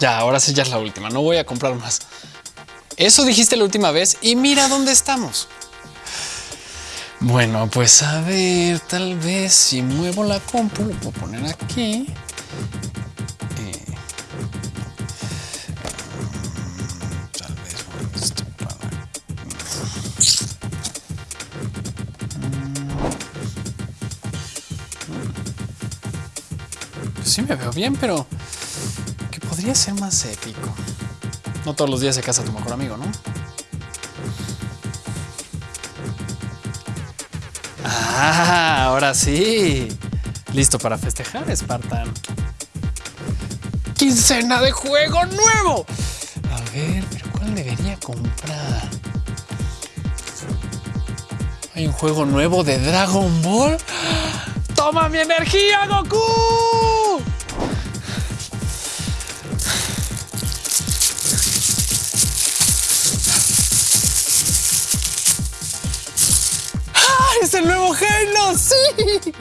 Ya, ahora sí ya es la última. No voy a comprar más. Eso dijiste la última vez y mira dónde estamos. Bueno, pues a ver, tal vez si muevo la compu, lo puedo poner aquí. Eh, tal vez esto para- Pues sí me veo bien, pero podría ser más épico. No todos los días se casa tu mejor amigo, ¿no? Ah, ahora sí. Listo para festejar, Spartan. ¡Quincena de juego nuevo! A ver, pero ¿cuál debería comprar? ¿Hay un juego nuevo de Dragon Ball? ¡Toma mi energía, Goku! ¡Es el nuevo Halo! ¡Sí!